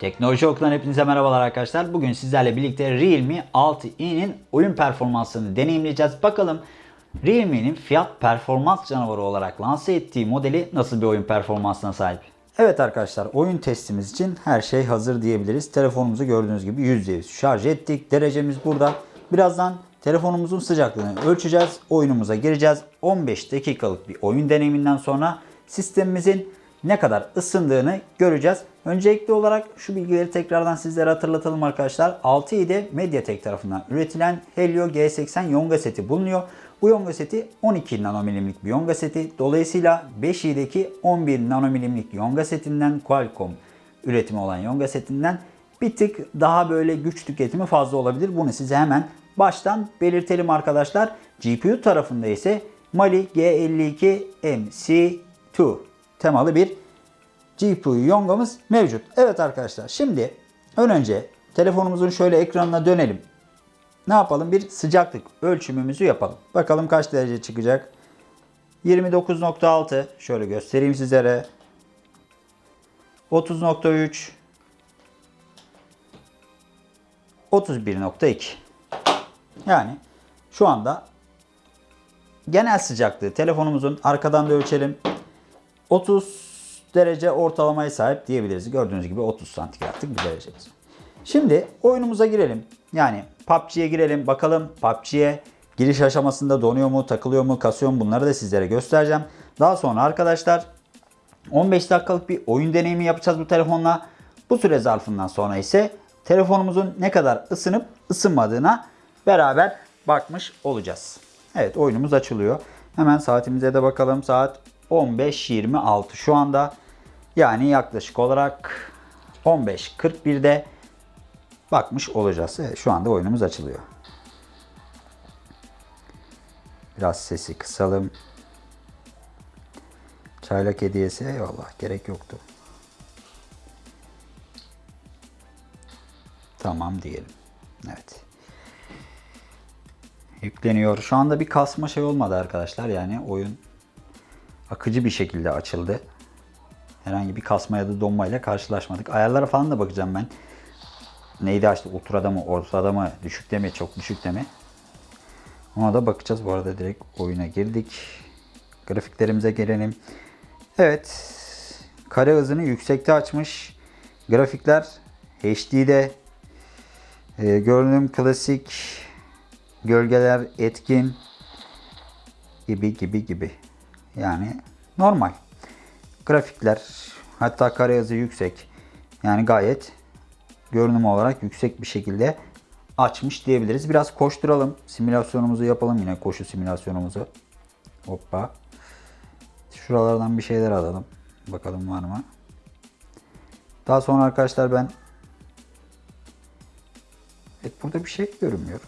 Teknoloji Oku'dan hepinize merhabalar arkadaşlar. Bugün sizlerle birlikte Realme 6i'nin oyun performansını deneyimleyeceğiz. Bakalım Realme'nin fiyat performans canavarı olarak lanse ettiği modeli nasıl bir oyun performansına sahip? Evet arkadaşlar oyun testimiz için her şey hazır diyebiliriz. Telefonumuzu gördüğünüz gibi %100 şarj ettik. Derecemiz burada. Birazdan telefonumuzun sıcaklığını ölçeceğiz. Oyunumuza gireceğiz. 15 dakikalık bir oyun deneyiminden sonra sistemimizin ne kadar ısındığını göreceğiz. Öncelikli olarak şu bilgileri tekrardan sizlere hatırlatalım arkadaşlar. 6i'de Mediatek tarafından üretilen Helio G80 yonga seti bulunuyor. Bu yonga seti 12 nanomilimlik bir yonga seti. Dolayısıyla 5i'deki 11 nanomilimlik yonga setinden Qualcomm üretimi olan yonga setinden bir tık daha böyle güç tüketimi fazla olabilir. Bunu size hemen baştan belirtelim arkadaşlar. GPU tarafında ise Mali G52 MC2 temalı bir GPU yongamız mevcut. Evet arkadaşlar şimdi ön önce telefonumuzun şöyle ekranına dönelim. Ne yapalım? Bir sıcaklık ölçümümüzü yapalım. Bakalım kaç derece çıkacak? 29.6 şöyle göstereyim sizlere. 30.3 31.2 Yani şu anda genel sıcaklığı telefonumuzun arkadan da ölçelim. 30 derece ortalamaya sahip diyebiliriz. Gördüğünüz gibi 30 santigratlık bir derecemiz. Şimdi oyunumuza girelim. Yani PUBG'ye girelim. Bakalım PUBG'ye giriş aşamasında donuyor mu, takılıyor mu, kasıyor mu bunları da sizlere göstereceğim. Daha sonra arkadaşlar 15 dakikalık bir oyun deneyimi yapacağız bu telefonla. Bu süre zarfından sonra ise telefonumuzun ne kadar ısınıp ısınmadığına beraber bakmış olacağız. Evet oyunumuz açılıyor. Hemen saatimize de bakalım. Saat 15.26 şu anda. Yani yaklaşık olarak 15.41'de bakmış olacağız. Evet, şu anda oyunumuz açılıyor. Biraz sesi kısalım. Çaylak hediyesi eyvallah gerek yoktu. Tamam diyelim. Evet. Yükleniyor. Şu anda bir kasma şey olmadı arkadaşlar. Yani oyun akıcı bir şekilde açıldı. Herhangi bir kasma ya da donmayla karşılaşmadık. Ayarlara falan da bakacağım ben. Neydi açtı? Ultra'da mı, ortada mı, düşükte mi, çok düşükte mi? Ona da bakacağız. Bu arada direkt oyuna girdik. Grafiklerimize gelelim. Evet. Kare hızını yüksekte açmış. Grafikler HD'de. Ee, görünüm klasik. Gölgeler etkin. Gibi gibi gibi. Yani normal. Grafikler hatta kare hızı yüksek. Yani gayet görünüm olarak yüksek bir şekilde açmış diyebiliriz. Biraz koşturalım. Simülasyonumuzu yapalım yine koşu simülasyonumuzu. Hoppa. Şuralardan bir şeyler alalım. Bakalım var mı? Daha sonra arkadaşlar ben Evet burada bir şey görünmüyor.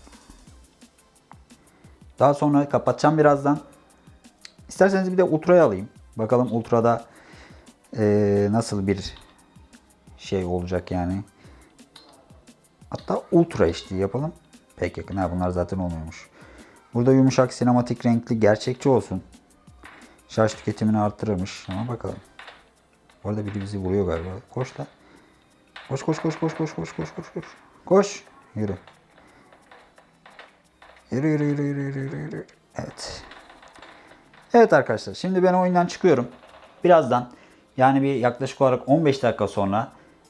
Daha sonra kapatacağım birazdan. İsterseniz bir de Ultra'yı alayım. Bakalım Ultra'da ee, nasıl bir şey olacak yani. Hatta Ultra HD yapalım. Pek yakın. Ha, bunlar zaten olmuyormuş. Burada yumuşak, sinematik, renkli, gerçekçi olsun. Şarj tüketimini arttırırmış. Ama bakalım. Bu arada biri bizi vuruyor galiba. Koş da. Koş koş koş koş koş koş koş koş koş. Koş. Yürü yürü yürü yürü yürü yürü. yürü. Evet. Evet arkadaşlar şimdi ben oyundan çıkıyorum. Birazdan yani bir yaklaşık olarak 15 dakika sonra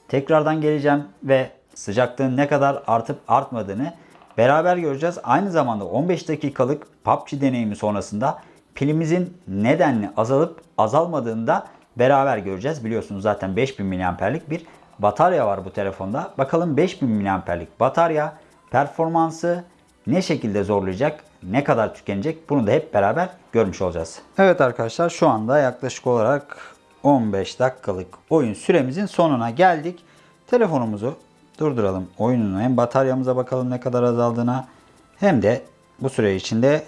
tekrardan geleceğim ve sıcaklığın ne kadar artıp artmadığını beraber göreceğiz. Aynı zamanda 15 dakikalık PUBG deneyimi sonrasında pilimizin nedenli azalıp azalmadığını da beraber göreceğiz. Biliyorsunuz zaten 5000 mAh'lik bir batarya var bu telefonda. Bakalım 5000 mAh'lik batarya performansı ne şekilde zorlayacak, ne kadar tükenecek bunu da hep beraber görmüş olacağız. Evet arkadaşlar şu anda yaklaşık olarak 15 dakikalık oyun süremizin sonuna geldik. Telefonumuzu durduralım. Oyunun hem bataryamıza bakalım ne kadar azaldığına hem de bu süre içinde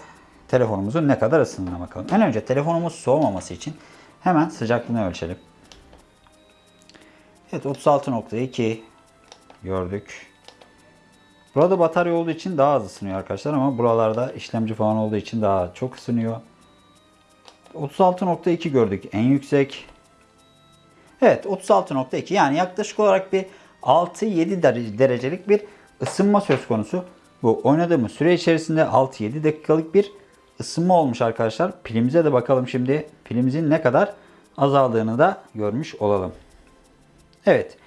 telefonumuzun ne kadar ısındığına bakalım. En önce telefonumuz soğumaması için hemen sıcaklığını ölçelim. Evet 36.2 gördük. Burada batarya olduğu için daha az ısınıyor arkadaşlar ama buralarda işlemci falan olduğu için daha çok ısınıyor. 36.2 gördük en yüksek. Evet 36.2 yani yaklaşık olarak bir 6-7 derece- derecelik bir ısınma söz konusu. Bu oynadığımız süre içerisinde 6-7 dakikalık bir ısınma olmuş arkadaşlar. Pilimize de bakalım şimdi. Pilimizin ne kadar azaldığını da görmüş olalım. Evet.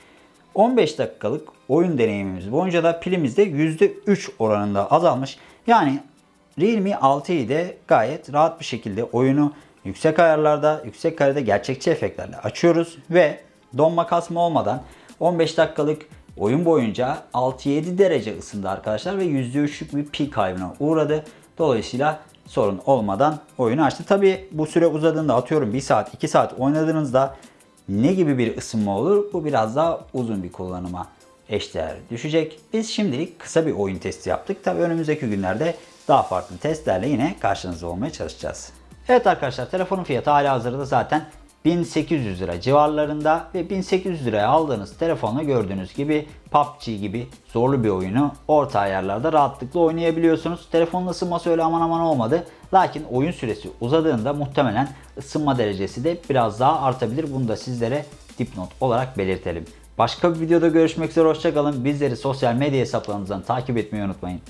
15 dakikalık oyun deneyimimiz boyunca da pilimiz de %3 oranında azalmış. Yani Realme 6'yı de gayet rahat bir şekilde oyunu yüksek ayarlarda, yüksek kalite gerçekçi efektlerle açıyoruz ve donma kasma olmadan 15 dakikalık oyun boyunca 6-7 derece ısındı arkadaşlar ve %3'lük bir pil kaybına uğradı. Dolayısıyla sorun olmadan oyunu açtı. Tabi bu süre uzadığında atıyorum 1 saat 2 saat oynadığınızda ne gibi bir ısınma olur? Bu biraz daha uzun bir kullanıma eşdeğer düşecek. Biz şimdilik kısa bir oyun testi yaptık. Tabi önümüzdeki günlerde daha farklı testlerle yine karşınızda olmaya çalışacağız. Evet arkadaşlar telefonun fiyatı hala hazırda zaten 1800 lira civarlarında ve 1800 liraya aldığınız telefonla gördüğünüz gibi PUBG gibi zorlu bir oyunu orta ayarlarda rahatlıkla oynayabiliyorsunuz. Telefonun ısınması öyle aman aman olmadı. Lakin oyun süresi uzadığında muhtemelen ısınma derecesi de biraz daha artabilir. Bunu da sizlere dipnot olarak belirtelim. Başka bir videoda görüşmek üzere hoşçakalın. Bizleri sosyal medya hesaplarımızdan takip etmeyi unutmayın.